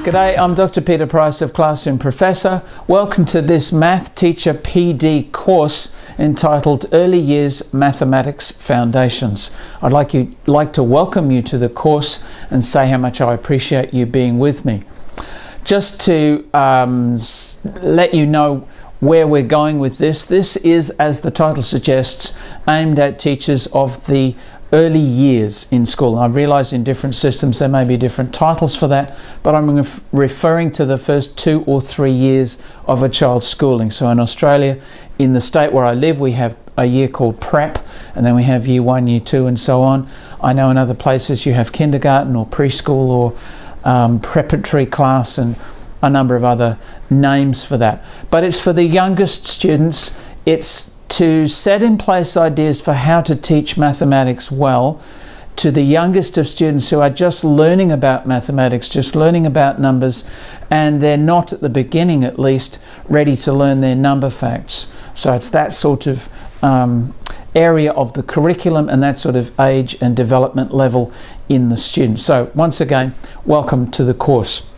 G'day, I'm Dr. Peter Price of Classroom Professor. Welcome to this Math Teacher PD course entitled Early Years Mathematics Foundations. I'd like, you, like to welcome you to the course and say how much I appreciate you being with me. Just to um, let you know where we're going with this, this is, as the title suggests, aimed at teachers of the early years in school. I realise in different systems there may be different titles for that, but I'm ref referring to the first two or three years of a child's schooling. So in Australia, in the state where I live, we have a year called prep, and then we have year one, year two, and so on. I know in other places you have kindergarten or preschool or um, preparatory class and a number of other names for that. But it's for the youngest students. It's to set in place ideas for how to teach mathematics well to the youngest of students who are just learning about mathematics, just learning about numbers, and they're not at the beginning at least ready to learn their number facts. So it's that sort of um, area of the curriculum and that sort of age and development level in the student. So once again, welcome to the course.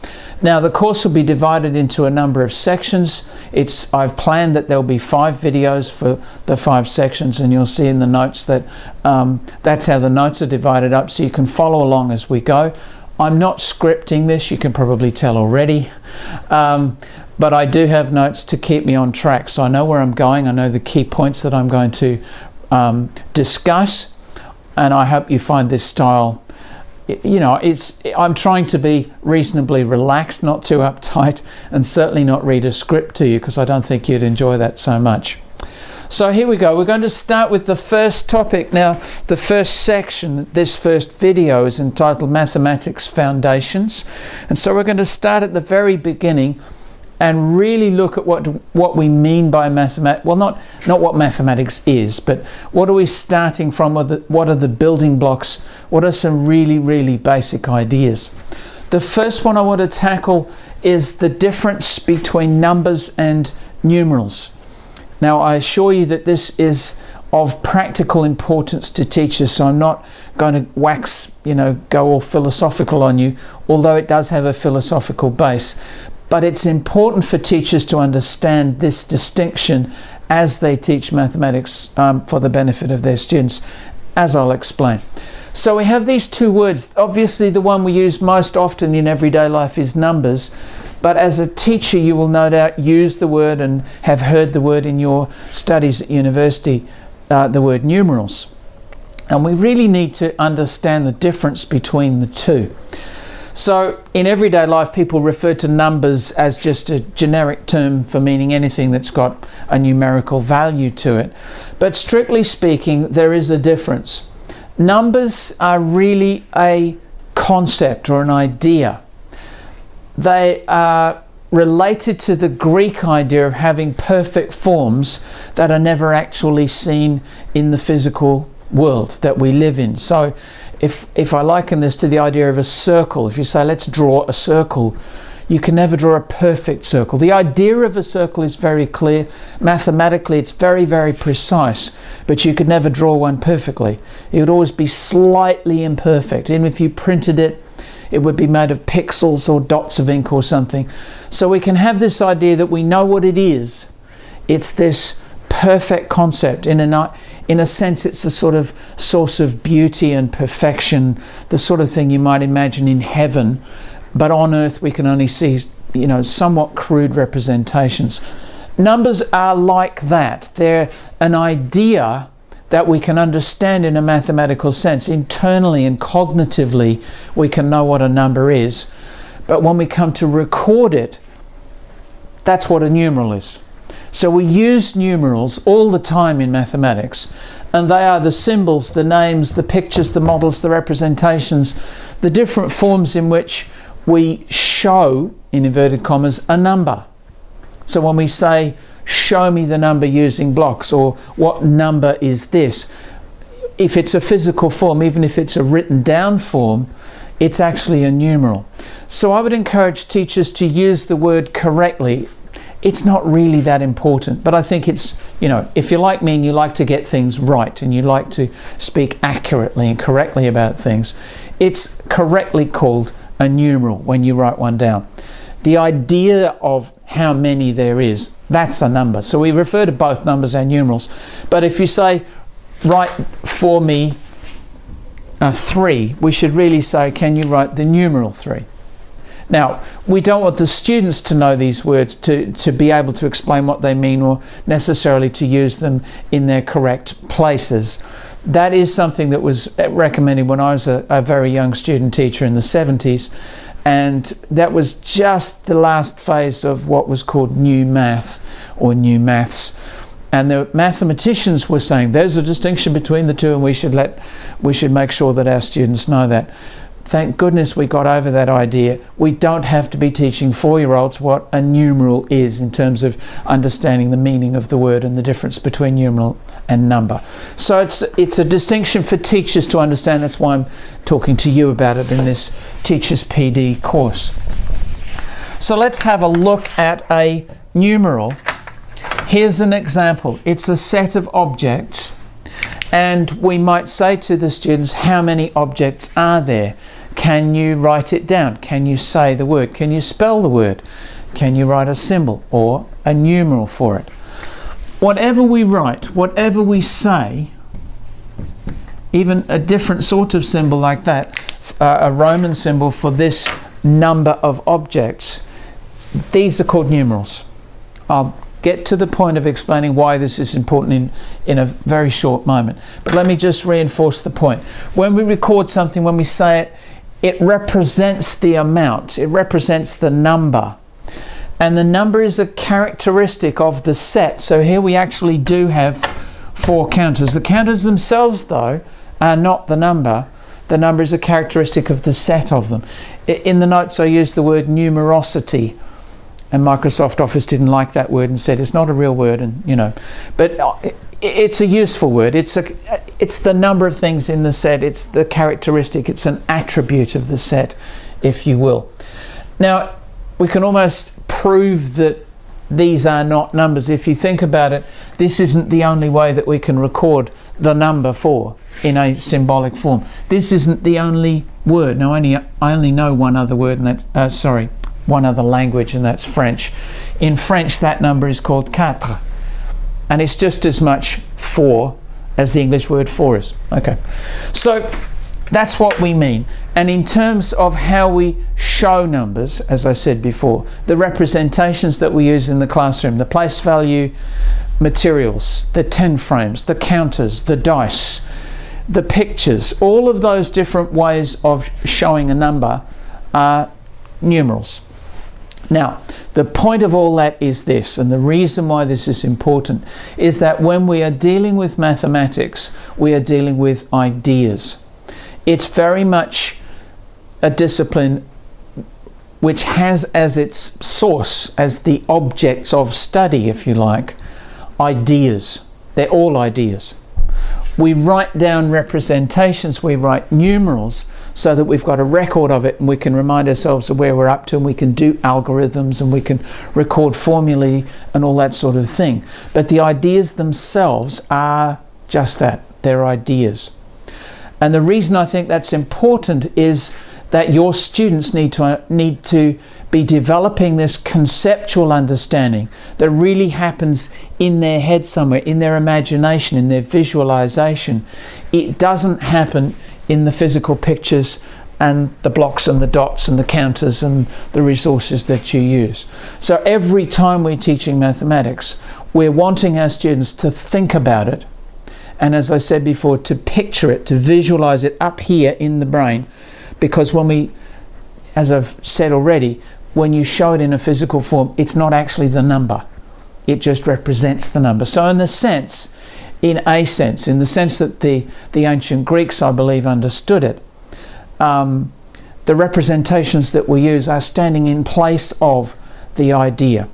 Now the course will be divided into a number of sections. It's I've planned that there'll be five videos for the five sections and you'll see in the notes that um, that's how the notes are divided up so you can follow along as we go. I'm not scripting this, you can probably tell already, um, but I do have notes to keep me on track so I know where I'm going, I know the key points that I'm going to um, discuss and I hope you find this style you know, it's I'm trying to be reasonably relaxed, not too uptight, and certainly not read a script to you because I don't think you'd enjoy that so much. So here we go. We're going to start with the first topic. Now, the first section, this first video is entitled Mathematics Foundations. And so we're going to start at the very beginning and really look at what what we mean by mathematics. Well, not not what mathematics is, but what are we starting from? What are, the, what are the building blocks? What are some really really basic ideas? The first one I want to tackle is the difference between numbers and numerals. Now, I assure you that this is of practical importance to teachers, so I'm not going to wax, you know, go all philosophical on you, although it does have a philosophical base. But it's important for teachers to understand this distinction as they teach mathematics um, for the benefit of their students, as I'll explain. So we have these two words. Obviously, the one we use most often in everyday life is numbers. But as a teacher, you will no doubt use the word and have heard the word in your studies at university, uh, the word numerals. And we really need to understand the difference between the two. So in everyday life, people refer to numbers as just a generic term for meaning anything that's got a numerical value to it. But strictly speaking, there is a difference. Numbers are really a concept or an idea. They are related to the Greek idea of having perfect forms that are never actually seen in the physical world that we live in. So if, if I liken this to the idea of a circle, if you say, let's draw a circle, you can never draw a perfect circle. The idea of a circle is very clear. Mathematically, it's very, very precise, but you could never draw one perfectly. It would always be slightly imperfect. Even if you printed it, it would be made of pixels or dots of ink or something. So we can have this idea that we know what it is. It's this perfect concept. In a, in a sense, it's a sort of source of beauty and perfection, the sort of thing you might imagine in heaven. But on earth, we can only see, you know, somewhat crude representations. Numbers are like that. They're an idea that we can understand in a mathematical sense. Internally and cognitively, we can know what a number is. But when we come to record it, that's what a numeral is. So we use numerals all the time in mathematics and they are the symbols, the names, the pictures, the models, the representations, the different forms in which we show, in inverted commas, a number. So when we say, show me the number using blocks or what number is this, if it's a physical form, even if it's a written down form, it's actually a numeral. So I would encourage teachers to use the word correctly it's not really that important. But I think it's, you know, if you're like me and you like to get things right and you like to speak accurately and correctly about things, it's correctly called a numeral when you write one down. The idea of how many there is, that's a number. So we refer to both numbers and numerals. But if you say, write for me uh, 3, we should really say, can you write the numeral 3? Now, we don't want the students to know these words to, to be able to explain what they mean or necessarily to use them in their correct places. That is something that was recommended when I was a, a very young student teacher in the 70s and that was just the last phase of what was called new math or new maths and the mathematicians were saying there's a distinction between the two and we should let we should make sure that our students know that thank goodness we got over that idea. We don't have to be teaching four-year-olds what a numeral is in terms of understanding the meaning of the word and the difference between numeral and number. So it's it's a distinction for teachers to understand. That's why I'm talking to you about it in this teachers PD course. So let's have a look at a numeral. Here's an example. It's a set of objects and we might say to the students, how many objects are there? Can you write it down? Can you say the word? Can you spell the word? Can you write a symbol or a numeral for it? Whatever we write, whatever we say, even a different sort of symbol like that, uh, a Roman symbol for this number of objects, these are called numerals. I'll get to the point of explaining why this is important in, in a very short moment. But let me just reinforce the point. When we record something, when we say it, it represents the amount, it represents the number. And the number is a characteristic of the set. So here we actually do have four counters. The counters themselves, though, are not the number. The number is a characteristic of the set of them. In the notes, I used the word numerosity and Microsoft Office didn't like that word and said it's not a real word and you know but uh, it's a useful word. It's a it's the number of things in the set. It's the characteristic. It's an attribute of the set if you will. Now we can almost prove that these are not numbers. If you think about it this isn't the only way that we can record the number 4 in a symbolic form. This isn't the only word. Now only I only know one other word and that uh, sorry one other language and that's French. In French that number is called quatre and it's just as much four as the English word four is. Okay, so that's what we mean. And in terms of how we show numbers, as I said before, the representations that we use in the classroom, the place value materials, the 10 frames, the counters, the dice, the pictures, all of those different ways of showing a number are numerals. Now, the point of all that is this, and the reason why this is important is that when we are dealing with mathematics, we are dealing with ideas. It's very much a discipline which has as its source, as the objects of study, if you like, ideas. They're all ideas. We write down representations, we write numerals, so that we've got a record of it and we can remind ourselves of where we're up to and we can do algorithms and we can record formulae and all that sort of thing. But the ideas themselves are just that, they're ideas. And the reason I think that's important is that your students need to, need to be developing this conceptual understanding that really happens in their head somewhere, in their imagination, in their visualization. It doesn't happen in the physical pictures and the blocks and the dots and the counters and the resources that you use. So every time we're teaching mathematics, we're wanting our students to think about it and as I said before, to picture it, to visualize it up here in the brain because when we, as I've said already, when you show it in a physical form, it's not actually the number. It just represents the number. So in the sense, in a sense, in the sense that the, the ancient Greeks, I believe, understood it. Um, the representations that we use are standing in place of the idea.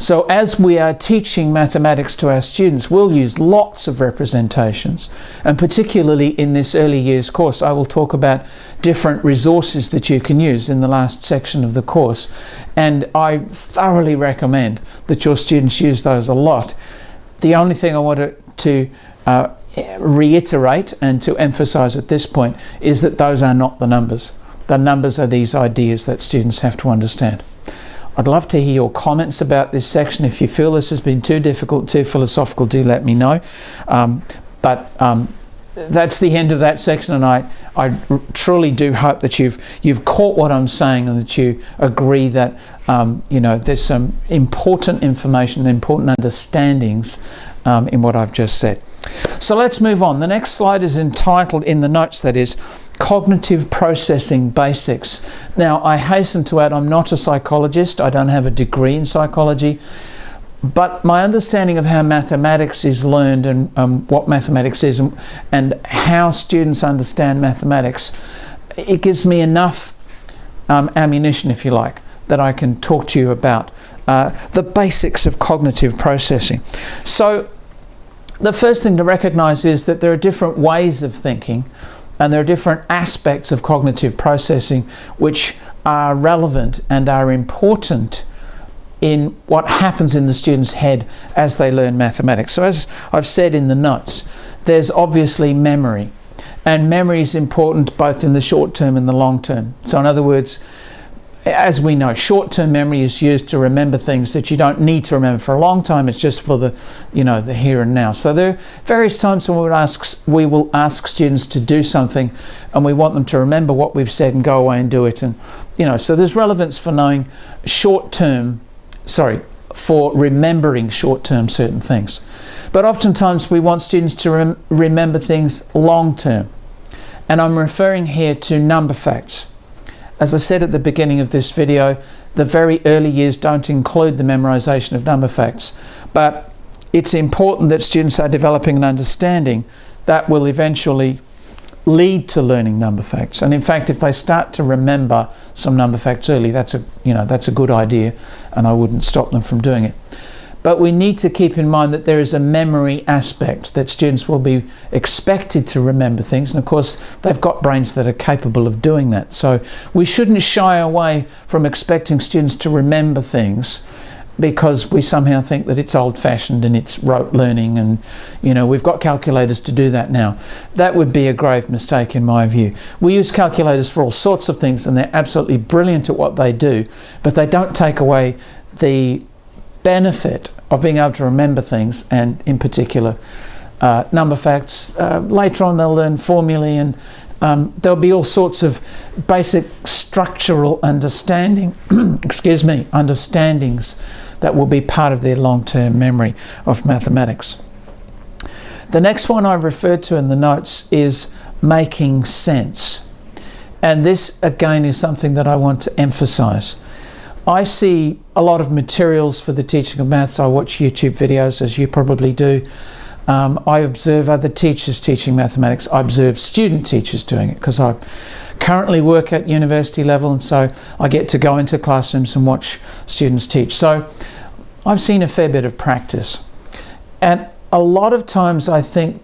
So as we are teaching mathematics to our students, we'll use lots of representations. And particularly in this early years course, I will talk about different resources that you can use in the last section of the course. And I thoroughly recommend that your students use those a lot. The only thing I want to uh, reiterate and to emphasize at this point is that those are not the numbers. the numbers are these ideas that students have to understand. I'd love to hear your comments about this section. If you feel this has been too difficult, too philosophical, do let me know. Um, but um, that's the end of that section, and I, I truly do hope that you've you've caught what I'm saying and that you agree that um, you know there's some important information, important understandings um, in what I've just said. So let's move on. The next slide is entitled, in the notes that is, Cognitive Processing Basics. Now, I hasten to add, I'm not a psychologist, I don't have a degree in psychology, but my understanding of how mathematics is learned and um, what mathematics is and, and, how students understand mathematics, it gives me enough um, ammunition, if you like, that I can talk to you about uh, the basics of cognitive processing. So, the first thing to recognize is that there are different ways of thinking and there are different aspects of cognitive processing which are relevant and are important in what happens in the student's head as they learn mathematics. So as I've said in the notes, there's obviously memory. And memory is important both in the short term and the long term. So in other words, as we know, short-term memory is used to remember things that you don't need to remember for a long time. It's just for the, you know, the here and now. So there are various times when we will ask, we will ask students to do something, and we want them to remember what we've said and go away and do it. And you know, so there's relevance for knowing short-term, sorry, for remembering short-term certain things. But oftentimes we want students to rem remember things long-term, and I'm referring here to number facts. As I said at the beginning of this video, the very early years don't include the memorization of number facts, but it's important that students are developing an understanding that will eventually lead to learning number facts. And in fact, if they start to remember some number facts early, that's a, you know, that's a good idea and I wouldn't stop them from doing it. But we need to keep in mind that there is a memory aspect, that students will be expected to remember things. And of course, they've got brains that are capable of doing that. So we shouldn't shy away from expecting students to remember things because we somehow think that it's old-fashioned and it's rote learning and you know we've got calculators to do that now that would be a grave mistake in my view we use calculators for all sorts of things and they're absolutely brilliant at what they do but they don't take away the benefit of being able to remember things and in particular uh, number facts. Uh, later on they'll learn formulae and um, there'll be all sorts of basic structural understanding, excuse me, understandings that will be part of their long-term memory of mathematics. The next one I referred to in the notes is making sense. And this again is something that I want to emphasize. I see a lot of materials for the teaching of maths. I watch YouTube videos, as you probably do. Um, I observe other teachers teaching mathematics. I observe student teachers doing it because I currently work at university level and so I get to go into classrooms and watch students teach. So I've seen a fair bit of practice. And a lot of times I think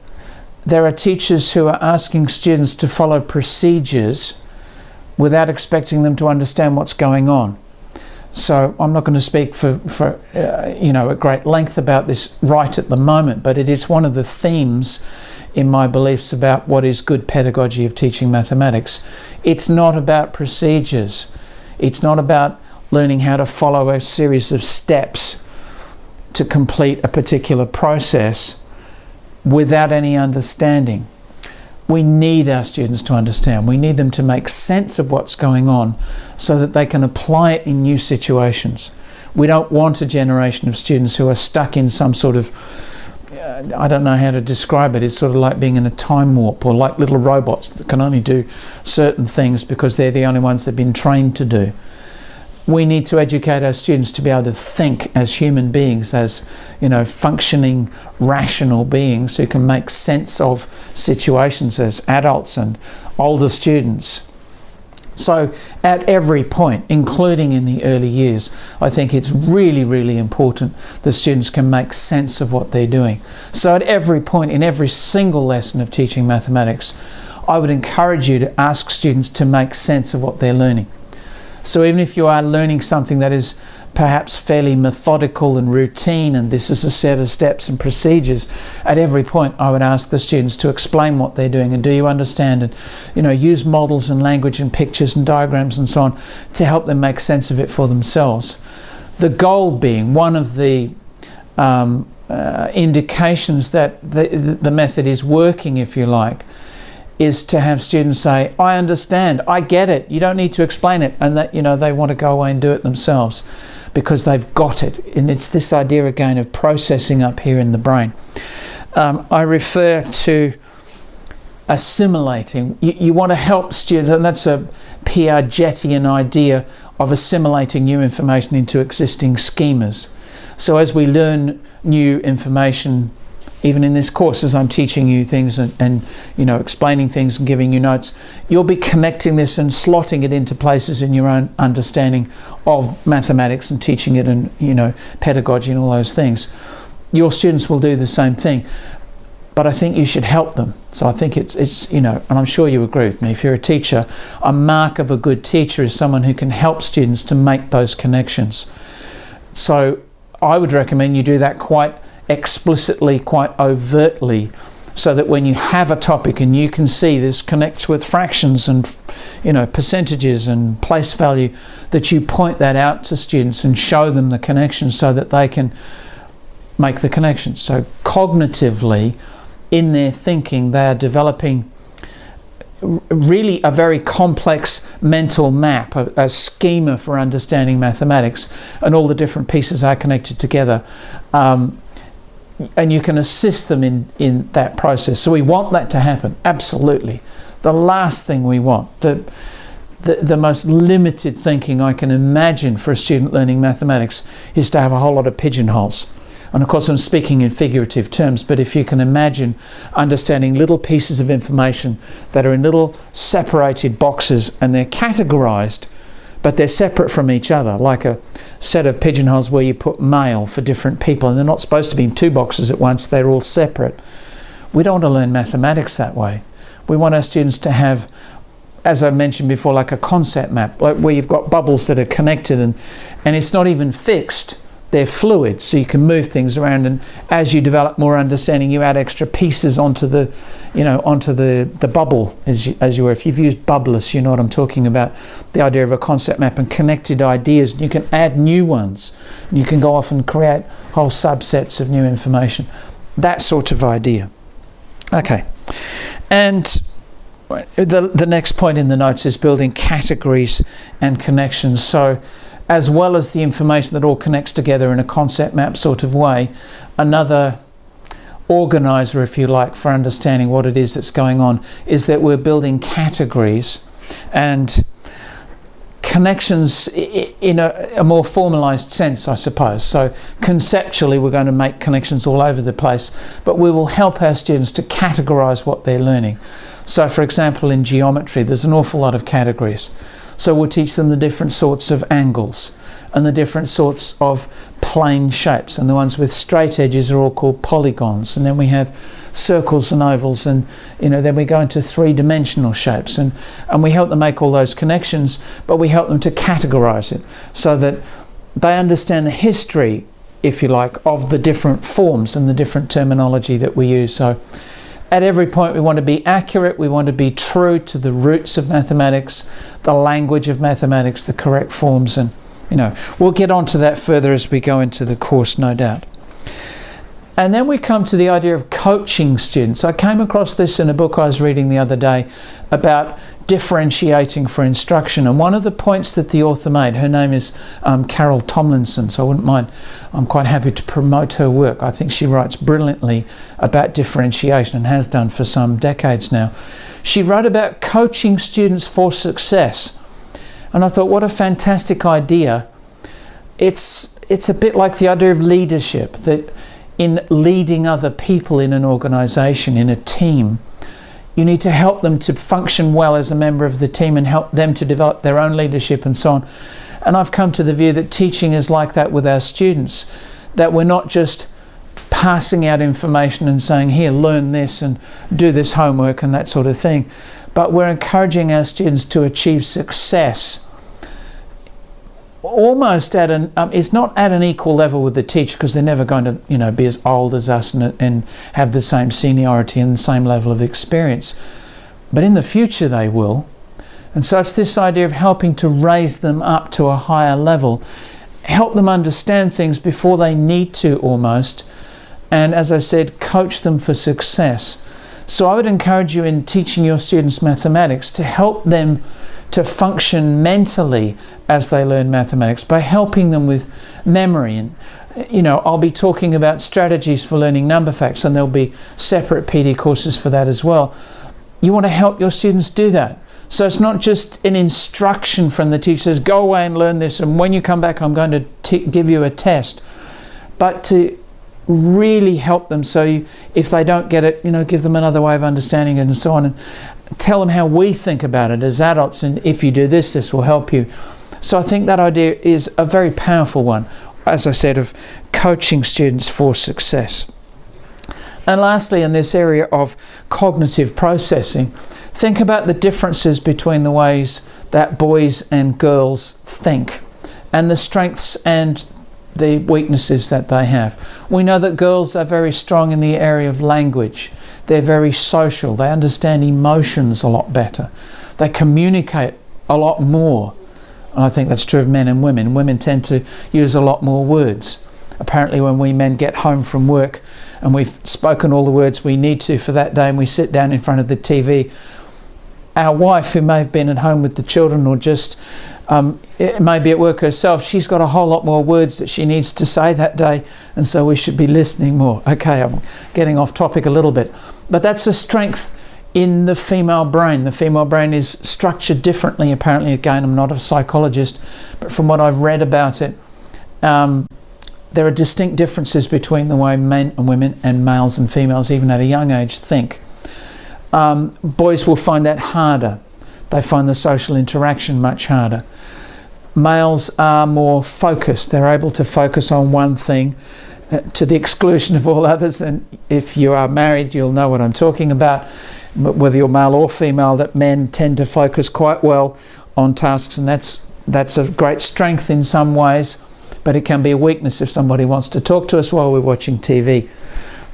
there are teachers who are asking students to follow procedures without expecting them to understand what's going on. So I'm not going to speak for, for uh, you know, at great length about this right at the moment, but it is one of the themes in my beliefs about what is good pedagogy of teaching mathematics. It's not about procedures. It's not about learning how to follow a series of steps to complete a particular process without any understanding we need our students to understand. We need them to make sense of what's going on so that they can apply it in new situations. We don't want a generation of students who are stuck in some sort of, uh, I don't know how to describe it, it's sort of like being in a time warp or like little robots that can only do certain things because they're the only ones they've been trained to do we need to educate our students to be able to think as human beings, as you know, functioning, rational beings who can make sense of situations as adults and older students. So at every point, including in the early years, I think it's really, really important that students can make sense of what they're doing. So at every point, in every single lesson of teaching mathematics, I would encourage you to ask students to make sense of what they're learning. So even if you are learning something that is perhaps fairly methodical and routine, and this is a set of steps and procedures. At every point, I would ask the students to explain what they're doing and do you understand, and you know, use models and language and pictures and diagrams and so on to help them make sense of it for themselves. The goal being one of the um, uh, indications that the, the method is working, if you like, is to have students say, I understand, I get it, you don't need to explain it, and that you know they want to go away and do it themselves because they've got it. And it's this idea again of processing up here in the brain. Um, I refer to assimilating. You, you want to help students, and that's a Piagetian idea of assimilating new information into existing schemas. So as we learn new information even in this course as I'm teaching you things and, and, you know explaining things and giving you notes you'll be connecting this and slotting it into places in your own understanding of mathematics and teaching it and you know pedagogy and all those things. Your students will do the same thing but I think you should help them. So I think it's, it's you know and I'm sure you agree with me. If you're a teacher a mark of a good teacher is someone who can help students to make those connections. So I would recommend you do that quite explicitly, quite overtly, so that when you have a topic and you can see this connects with fractions and you know percentages and place value, that you point that out to students and show them the connection so that they can make the connection. So cognitively, in their thinking, they are developing really a very complex mental map, a, a, schema for understanding mathematics, and all the different pieces are connected together. Um, and you can assist them in, in that process. So we want that to happen, absolutely. The last thing we want, the, the, the most limited thinking I can imagine for a student learning mathematics is to have a whole lot of pigeonholes. And of course, I'm speaking in figurative terms, but if you can imagine understanding little pieces of information that are in little separated boxes and they're categorized, but they're separate from each other, like a set of pigeonholes where you put mail for different people, and they're not supposed to be in two boxes at once, they're all separate. We don't want to learn mathematics that way. We want our students to have as I mentioned before, like a concept map, like where you've got bubbles that are connected and, and it's not even fixed they're fluid so you can move things around and as you develop more understanding you add extra pieces onto the you know onto the the bubble as you, as you were. If you've used bubbl.us you know what I'm talking about. The idea of a concept map and connected ideas you can add new ones. You can go off and create whole subsets of new information. That sort of idea. Okay. And the, the next point in the notes is building categories and connections. So as well as the information that all connects together in a concept map sort of way, another organizer, if you like, for understanding what it is that's going on is that we're building categories and connections in a, a, more formalized sense, I suppose. So conceptually, we're going to make connections all over the place, but we will help our students to categorize what they're learning. So for example, in geometry, there's an awful lot of categories. So we'll teach them the different sorts of angles and the different sorts of plane shapes. And the ones with straight edges are all called polygons. And then we have circles and ovals and you know then we go into three-dimensional shapes and and we help them make all those connections but we help them to categorize it so that they understand the history if you like of the different forms and the different terminology that we use so at every point we want to be accurate, we want to be true to the roots of mathematics, the language of mathematics, the correct forms and you know, we'll get onto that further as we go into the course, no doubt. And then we come to the idea of coaching students. I came across this in a book I was reading the other day about differentiating for instruction. And one of the points that the author made, her name is um, Carol Tomlinson, so I wouldn't mind, I'm quite happy to promote her work. I think she writes brilliantly about differentiation and has done for some decades now. She wrote about coaching students for success. And I thought, what a fantastic idea. It's, it's a bit like the idea of leadership, that in leading other people in an organization, in a team, you need to help them to function well as a member of the team and help them to develop their own leadership and so on. And I've come to the view that teaching is like that with our students, that we're not just passing out information and saying, here, learn this and do this homework and that sort of thing, but we're encouraging our students to achieve success almost at an um, it's not at an equal level with the teacher because they're never going to you know be as old as us and, and have the same seniority and the same level of experience. But in the future they will. And so it's this idea of helping to raise them up to a higher level. Help them understand things before they need to almost. And as I said coach them for success. So I would encourage you in teaching your students mathematics to help them to function mentally as they learn mathematics by helping them with memory. And you know I'll be talking about strategies for learning number facts and there'll be separate PD courses for that as well. You want to help your students do that. So it's not just an instruction from the teacher go away and learn this and when you come back I'm going to give you a test. But to really help them. So you, if they don't get it you know give them another way of understanding it and so on. And tell them how we think about it as adults and if you do this this will help you. So I think that idea is a very powerful one as I said of coaching students for success. And lastly in this area of cognitive processing think about the differences between the ways that boys and girls think and the strengths and the weaknesses that they have. We know that girls are very strong in the area of language. They're very social. They understand emotions a lot better. They communicate a lot more. And I think that's true of men and women. Women tend to use a lot more words. Apparently when we men get home from work and we've spoken all the words we need to for that day and we sit down in front of the TV, our wife who may have been at home with the children or just um, maybe at work herself, she's got a whole lot more words that she needs to say that day, and so we should be listening more. Okay, I'm getting off topic a little bit, but that's a strength in the female brain. The female brain is structured differently, apparently. Again, I'm not a psychologist, but from what I've read about it, um, there are distinct differences between the way men and women and males and females, even at a young age, think. Um, boys will find that harder. They find the social interaction much harder males are more focused. They're able to focus on one thing uh, to the exclusion of all others. And if you are married, you'll know what I'm talking about. Whether you're male or female, that men tend to focus quite well on tasks, and that's that's a great strength in some ways, but it can be a weakness if somebody wants to talk to us while we're watching TV.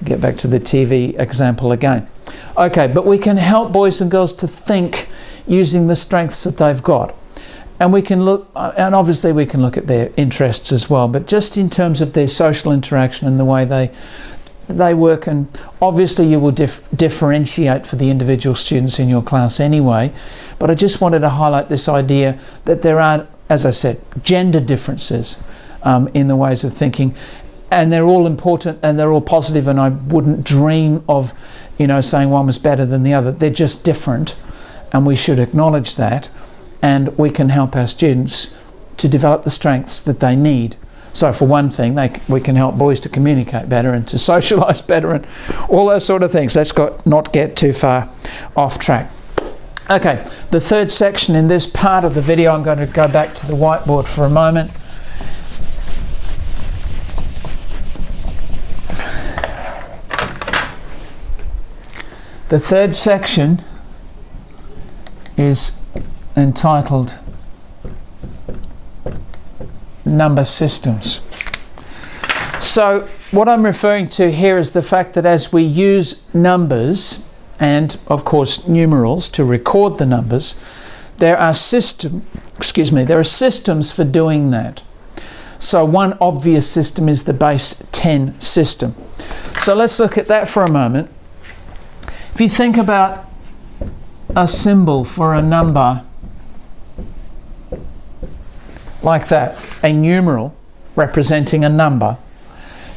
Get back to the TV example again. Okay, but we can help boys and girls to think using the strengths that they've got. And we can look uh, and obviously we can look at their interests as well but just in terms of their social interaction and the way they they work and obviously you will dif differentiate for the individual students in your class anyway but I just wanted to highlight this idea that there are as I said gender differences um, in the ways of thinking and they're all important and they're all positive and I wouldn't dream of you know saying one was better than the other. They're just different and we should acknowledge that and we can help our students to develop the strengths that they need. So for one thing, they, we can help boys to communicate better and to socialise better and all those sort of things. Let's got, not get too far off track. Okay, the third section in this part of the video, I'm going to go back to the whiteboard for a moment. The third section is entitled Number Systems. So what I'm referring to here is the fact that as we use numbers and of course numerals to record the numbers, there are system, excuse me, there are systems for doing that. So one obvious system is the base 10 system. So let's look at that for a moment. If you think about a symbol for a number like that, a numeral representing a number,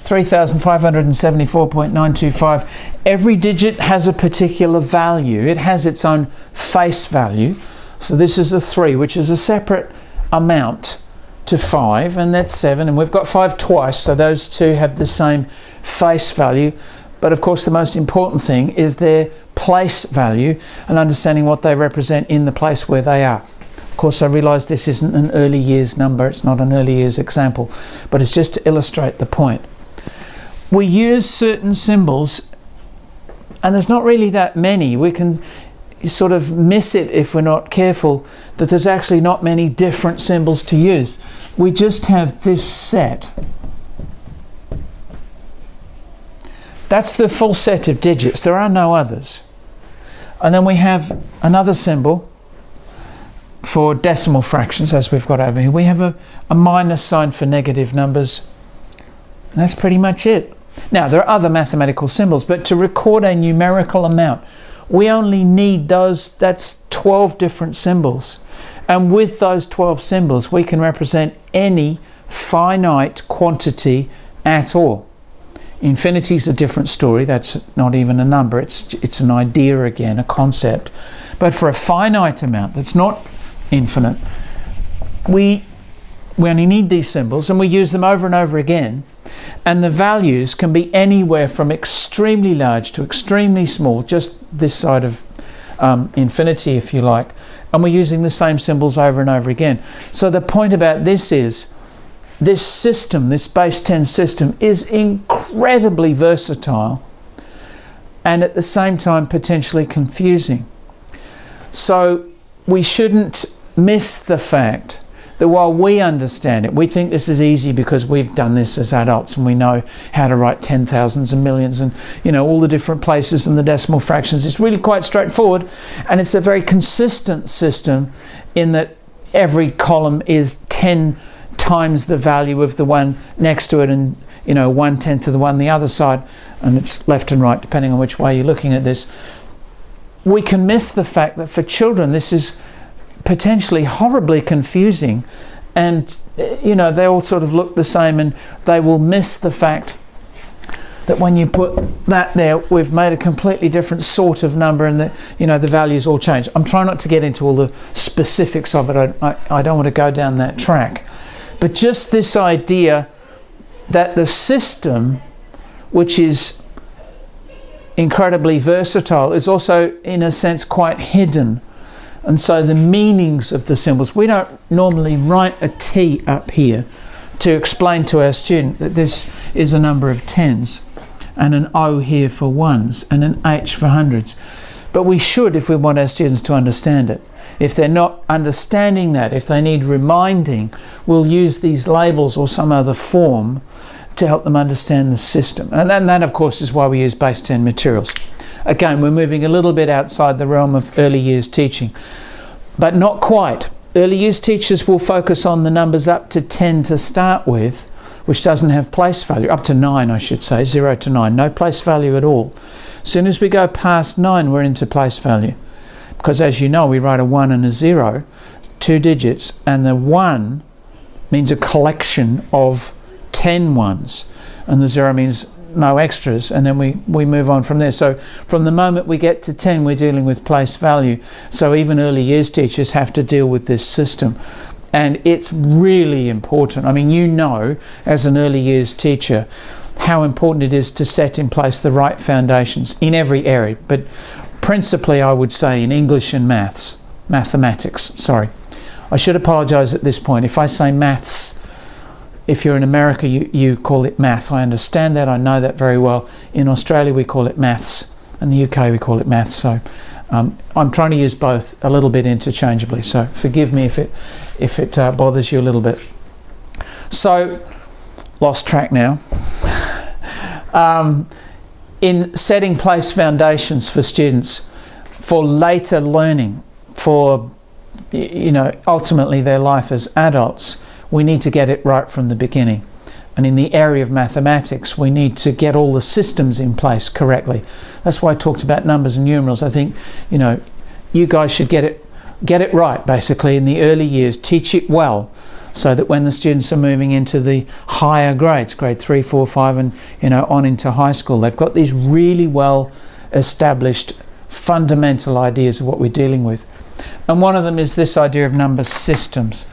3,574.925. Every digit has a particular value. It has its own face value. So this is a 3, which is a separate amount to 5, and that's 7. And we've got 5 twice, so those two have the same face value. But of course, the most important thing is their place value and understanding what they represent in the place where they are. Of course, I realise this isn't an early years number, it's not an early years example, but it's just to illustrate the point. We use certain symbols, and there's not really that many. We can sort of miss it if we're not careful that there's actually not many different symbols to use. We just have this set. That's the full set of digits. There are no others. And then we have another symbol for decimal fractions, as we've got over here. We have a, a minus sign for negative numbers. And that's pretty much it. Now, there are other mathematical symbols, but to record a numerical amount, we only need those, that's 12 different symbols. And with those 12 symbols, we can represent any finite quantity at all. Infinity is a different story. That's not even a number. It's, it's an idea again, a concept. But for a finite amount that's not infinite, we, we only need these symbols and we use them over and over again and the values can be anywhere from extremely large to extremely small, just this side of um, infinity, if you like, and we're using the same symbols over and over again. So the point about this is, this system, this base 10 system, is incredibly versatile and at the same time potentially confusing. So we shouldn't miss the fact that while we understand it, we think this is easy because we've done this as adults and we know how to write ten thousands and millions and you know all the different places and the decimal fractions. It's really quite straightforward and it's a very consistent system in that every column is 10 times the value of the one next to it and you know one tenth of the one the other side and it's left and right depending on which way you're looking at this. We can miss the fact that for children this is potentially horribly confusing. And you know they all sort of look the same and they will miss the fact that when you put that there we've made a completely different sort of number and the you know the values all change. I'm trying not to get into all the specifics of it. I, I, I don't want to go down that track but just this idea that the system which is incredibly versatile is also in a sense quite hidden and so the meanings of the symbols, we don't normally write a T up here to explain to our student that this is a number of tens and an O here for ones and an H for hundreds. But we should if we want our students to understand it. If they're not understanding that, if they need reminding, we'll use these labels or some other form to help them understand the system. And then that, of course, is why we use base 10 materials. Again, we're moving a little bit outside the realm of early years teaching, but not quite. Early years teachers will focus on the numbers up to 10 to start with, which doesn't have place value, up to 9 I should say, 0 to 9, no place value at all. As soon as we go past 9 we're into place value. Because as you know we write a 1 and a 0, two digits, and the 1 means a collection of 10 ones, and the 0 means no extras and then we we move on from there. So from the moment we get to 10 we're dealing with place value. So even early years teachers have to deal with this system. And it's really important. I mean you know as an early years teacher how important it is to set in place the right foundations in every area. But principally i would say in english and maths mathematics sorry i should apologize at this point if i say maths if you're in America, you, you call it math. I understand that, I know that very well. In Australia, we call it maths. In the UK, we call it maths. So um, I'm trying to use both a little bit interchangeably. So forgive me if it, if it uh, bothers you a little bit. So, lost track now. um, in setting place foundations for students for later learning, for you know, ultimately their life as adults, we need to get it right from the beginning. And in the area of mathematics, we need to get all the systems in place correctly. That's why I talked about numbers and numerals. I think, you know, you guys should get it get it right basically in the early years, teach it well so that when the students are moving into the higher grades, grade three, four, five, and you know, on into high school, they've got these really well established fundamental ideas of what we're dealing with. And one of them is this idea of number systems.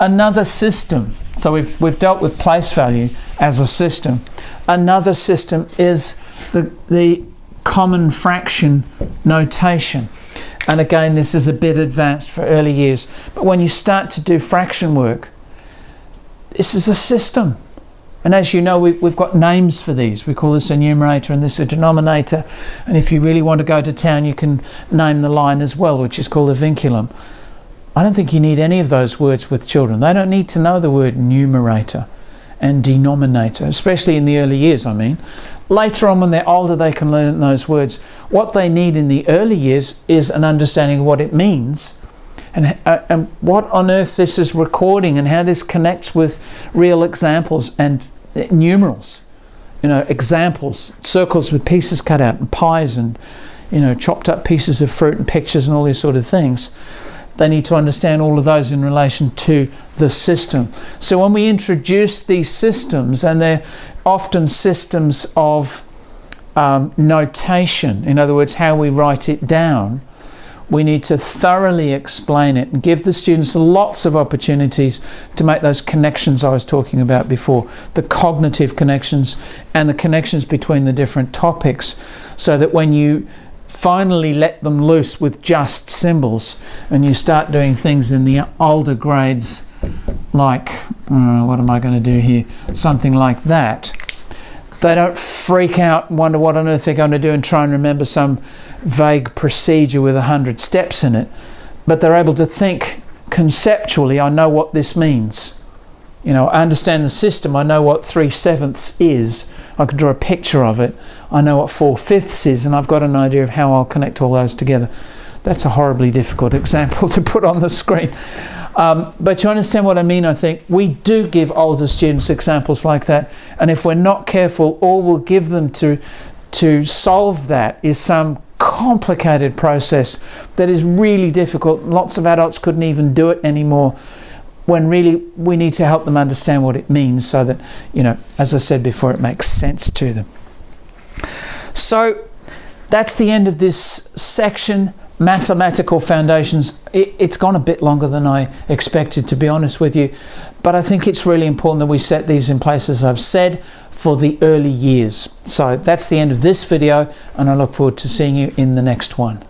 Another system, so we've, we've dealt with place value as a system. Another system is the, the common fraction notation. And again, this is a bit advanced for early years. But when you start to do fraction work, this is a system. And as you know, we, we've got names for these. We call this a numerator and this a denominator. And if you really want to go to town, you can name the line as well, which is called a vinculum. I don't think you need any of those words with children. They don't need to know the word numerator and denominator, especially in the early years, I mean. Later on, when they're older, they can learn those words. What they need in the early years is an understanding of what it means and, uh, and what on earth this is recording and how this connects with real examples and uh, numerals. You know, examples, circles with pieces cut out, and pies, and you know, chopped up pieces of fruit and pictures and all these sort of things. They need to understand all of those in relation to the system. So when we introduce these systems, and they're often systems of um, notation, in other words, how we write it down, we need to thoroughly explain it and give the students lots of opportunities to make those connections I was talking about before, the cognitive connections and the connections between the different topics, so that when you finally let them loose with just symbols and you start doing things in the older grades like, uh, what am I going to do here? Something like that. They don't freak out and wonder what on earth they're going to do and try and remember some vague procedure with a hundred steps in it. But they're able to think conceptually, I know what this means. You know, I understand the system, I know what three sevenths is, I can draw a picture of it. I know what four fifths is, and I've got an idea of how I'll connect all those together. That's a horribly difficult example to put on the screen. Um, but you understand what I mean, I think. We do give older students examples like that, and if we're not careful, all we'll give them to, to solve that is some complicated process that is really difficult. Lots of adults couldn't even do it anymore when really we need to help them understand what it means so that, you know, as I said before, it makes sense to them. So that's the end of this section, mathematical foundations. It, it's gone a bit longer than I expected, to be honest with you, but I think it's really important that we set these in place, as I've said, for the early years. So that's the end of this video, and I look forward to seeing you in the next one.